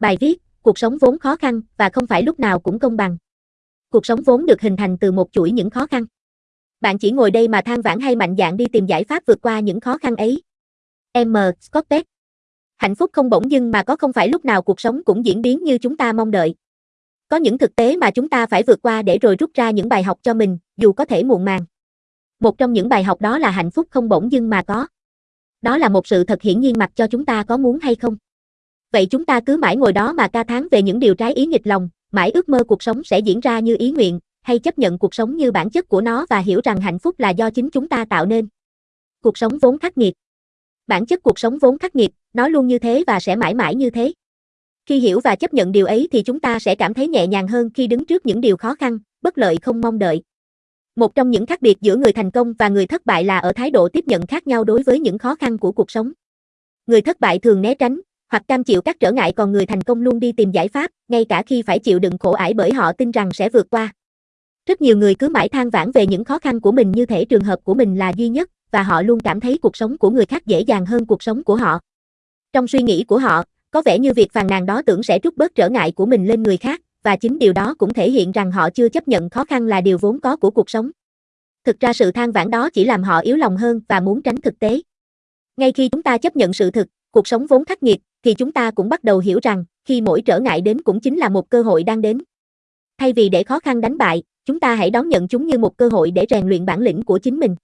Bài viết, cuộc sống vốn khó khăn và không phải lúc nào cũng công bằng. Cuộc sống vốn được hình thành từ một chuỗi những khó khăn. Bạn chỉ ngồi đây mà than vãn hay mạnh dạn đi tìm giải pháp vượt qua những khó khăn ấy. M. Scott Peck Hạnh phúc không bỗng dưng mà có không phải lúc nào cuộc sống cũng diễn biến như chúng ta mong đợi. Có những thực tế mà chúng ta phải vượt qua để rồi rút ra những bài học cho mình, dù có thể muộn màng. Một trong những bài học đó là hạnh phúc không bỗng dưng mà có. Đó là một sự thật hiển nhiên mặc cho chúng ta có muốn hay không. Vậy chúng ta cứ mãi ngồi đó mà ca tháng về những điều trái ý nghịch lòng, mãi ước mơ cuộc sống sẽ diễn ra như ý nguyện, hay chấp nhận cuộc sống như bản chất của nó và hiểu rằng hạnh phúc là do chính chúng ta tạo nên. Cuộc sống vốn khắc nghiệt. Bản chất cuộc sống vốn khắc nghiệt, nó luôn như thế và sẽ mãi mãi như thế. Khi hiểu và chấp nhận điều ấy thì chúng ta sẽ cảm thấy nhẹ nhàng hơn khi đứng trước những điều khó khăn, bất lợi không mong đợi. Một trong những khác biệt giữa người thành công và người thất bại là ở thái độ tiếp nhận khác nhau đối với những khó khăn của cuộc sống. Người thất bại thường né tránh, hoặc cam chịu các trở ngại còn người thành công luôn đi tìm giải pháp, ngay cả khi phải chịu đựng khổ ải bởi họ tin rằng sẽ vượt qua. Rất nhiều người cứ mãi than vãn về những khó khăn của mình như thể trường hợp của mình là duy nhất, và họ luôn cảm thấy cuộc sống của người khác dễ dàng hơn cuộc sống của họ. Trong suy nghĩ của họ, có vẻ như việc phàn nàn đó tưởng sẽ trút bớt trở ngại của mình lên người khác, và chính điều đó cũng thể hiện rằng họ chưa chấp nhận khó khăn là điều vốn có của cuộc sống. Thực ra sự than vãn đó chỉ làm họ yếu lòng hơn và muốn tránh thực tế. Ngay khi chúng ta chấp nhận sự thực, cuộc sống vốn khắc nghiệt, thì chúng ta cũng bắt đầu hiểu rằng, khi mỗi trở ngại đến cũng chính là một cơ hội đang đến. Thay vì để khó khăn đánh bại, chúng ta hãy đón nhận chúng như một cơ hội để rèn luyện bản lĩnh của chính mình.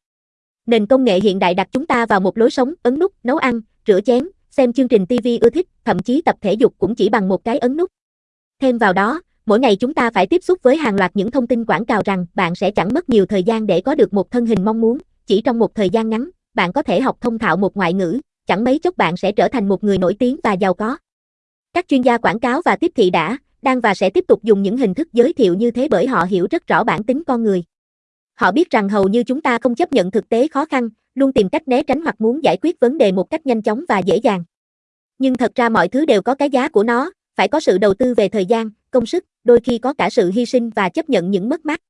Nền công nghệ hiện đại đặt chúng ta vào một lối sống, ấn nút, nấu ăn, rửa chén, xem chương trình TV ưa thích, thậm chí tập thể dục cũng chỉ bằng một cái ấn nút. Thêm vào đó, mỗi ngày chúng ta phải tiếp xúc với hàng loạt những thông tin quảng cáo rằng bạn sẽ chẳng mất nhiều thời gian để có được một thân hình mong muốn, chỉ trong một thời gian ngắn, bạn có thể học thông thạo một ngoại ngữ, chẳng mấy chốc bạn sẽ trở thành một người nổi tiếng và giàu có. Các chuyên gia quảng cáo và tiếp thị đã, đang và sẽ tiếp tục dùng những hình thức giới thiệu như thế bởi họ hiểu rất rõ bản tính con người. Họ biết rằng hầu như chúng ta không chấp nhận thực tế khó khăn, luôn tìm cách né tránh hoặc muốn giải quyết vấn đề một cách nhanh chóng và dễ dàng. Nhưng thật ra mọi thứ đều có cái giá của nó, phải có sự đầu tư về thời gian, công sức, đôi khi có cả sự hy sinh và chấp nhận những mất mát.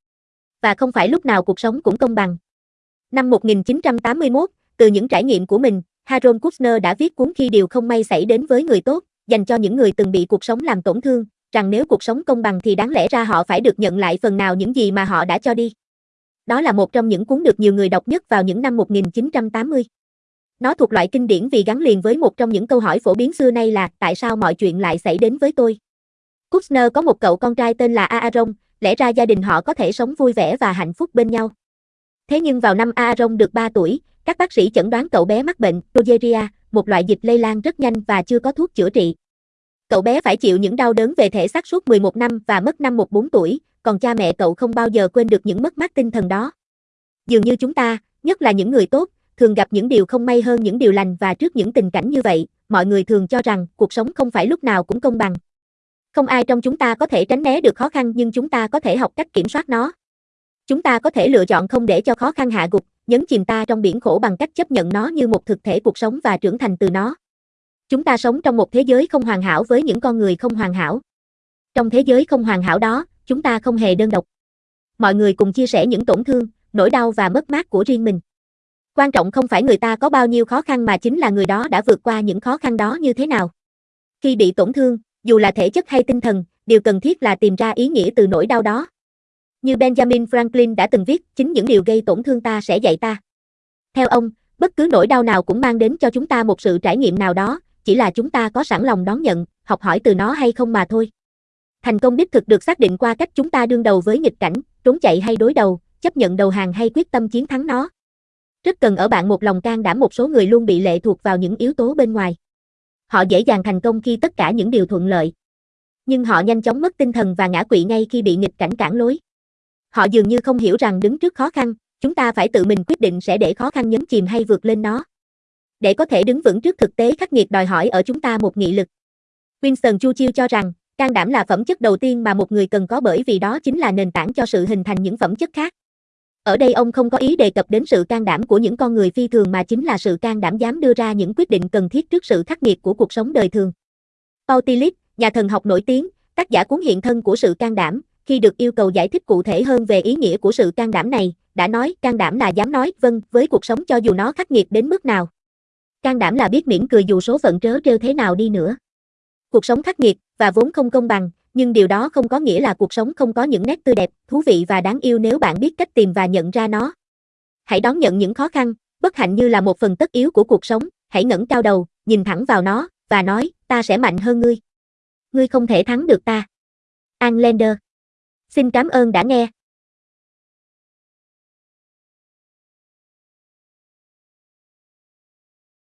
Và không phải lúc nào cuộc sống cũng công bằng. Năm 1981, từ những trải nghiệm của mình, Harold Kushner đã viết cuốn Khi điều không may xảy đến với người tốt, dành cho những người từng bị cuộc sống làm tổn thương, rằng nếu cuộc sống công bằng thì đáng lẽ ra họ phải được nhận lại phần nào những gì mà họ đã cho đi. Đó là một trong những cuốn được nhiều người đọc nhất vào những năm 1980. Nó thuộc loại kinh điển vì gắn liền với một trong những câu hỏi phổ biến xưa nay là tại sao mọi chuyện lại xảy đến với tôi. Kushner có một cậu con trai tên là Aaron, lẽ ra gia đình họ có thể sống vui vẻ và hạnh phúc bên nhau. Thế nhưng vào năm Aaron được 3 tuổi, các bác sĩ chẩn đoán cậu bé mắc bệnh progeria, một loại dịch lây lan rất nhanh và chưa có thuốc chữa trị. Cậu bé phải chịu những đau đớn về thể xác suốt 11 năm và mất năm 14 tuổi, còn cha mẹ cậu không bao giờ quên được những mất mát tinh thần đó. Dường như chúng ta, nhất là những người tốt, thường gặp những điều không may hơn những điều lành và trước những tình cảnh như vậy, mọi người thường cho rằng cuộc sống không phải lúc nào cũng công bằng. Không ai trong chúng ta có thể tránh né được khó khăn nhưng chúng ta có thể học cách kiểm soát nó. Chúng ta có thể lựa chọn không để cho khó khăn hạ gục, nhấn chìm ta trong biển khổ bằng cách chấp nhận nó như một thực thể cuộc sống và trưởng thành từ nó. Chúng ta sống trong một thế giới không hoàn hảo với những con người không hoàn hảo. Trong thế giới không hoàn hảo đó, chúng ta không hề đơn độc. Mọi người cùng chia sẻ những tổn thương, nỗi đau và mất mát của riêng mình. Quan trọng không phải người ta có bao nhiêu khó khăn mà chính là người đó đã vượt qua những khó khăn đó như thế nào. Khi bị tổn thương, dù là thể chất hay tinh thần, điều cần thiết là tìm ra ý nghĩa từ nỗi đau đó. Như Benjamin Franklin đã từng viết, chính những điều gây tổn thương ta sẽ dạy ta. Theo ông, bất cứ nỗi đau nào cũng mang đến cho chúng ta một sự trải nghiệm nào đó, chỉ là chúng ta có sẵn lòng đón nhận, học hỏi từ nó hay không mà thôi. Thành công đích thực được xác định qua cách chúng ta đương đầu với nghịch cảnh, trốn chạy hay đối đầu, chấp nhận đầu hàng hay quyết tâm chiến thắng nó. Rất cần ở bạn một lòng can đảm một số người luôn bị lệ thuộc vào những yếu tố bên ngoài. Họ dễ dàng thành công khi tất cả những điều thuận lợi. Nhưng họ nhanh chóng mất tinh thần và ngã quỵ ngay khi bị nghịch cảnh cản lối. Họ dường như không hiểu rằng đứng trước khó khăn, chúng ta phải tự mình quyết định sẽ để khó khăn nhấn chìm hay vượt lên nó. Để có thể đứng vững trước thực tế khắc nghiệt đòi hỏi ở chúng ta một nghị lực. Winston Churchill cho rằng, can đảm là phẩm chất đầu tiên mà một người cần có bởi vì đó chính là nền tảng cho sự hình thành những phẩm chất khác. Ở đây ông không có ý đề cập đến sự can đảm của những con người phi thường mà chính là sự can đảm dám đưa ra những quyết định cần thiết trước sự khắc nghiệt của cuộc sống đời thường. Paul Tillich, nhà thần học nổi tiếng, tác giả cuốn hiện thân của sự can đảm, khi được yêu cầu giải thích cụ thể hơn về ý nghĩa của sự can đảm này, đã nói can đảm là dám nói vâng với cuộc sống cho dù nó khắc nghiệt đến mức nào. Can đảm là biết mỉm cười dù số phận trớ trêu thế nào đi nữa. Cuộc sống khắc nghiệt và vốn không công bằng, nhưng điều đó không có nghĩa là cuộc sống không có những nét tươi đẹp, thú vị và đáng yêu nếu bạn biết cách tìm và nhận ra nó. Hãy đón nhận những khó khăn, bất hạnh như là một phần tất yếu của cuộc sống, hãy ngẩng cao đầu, nhìn thẳng vào nó và nói, ta sẽ mạnh hơn ngươi. Ngươi không thể thắng được ta. Anlander Xin cảm ơn đã nghe.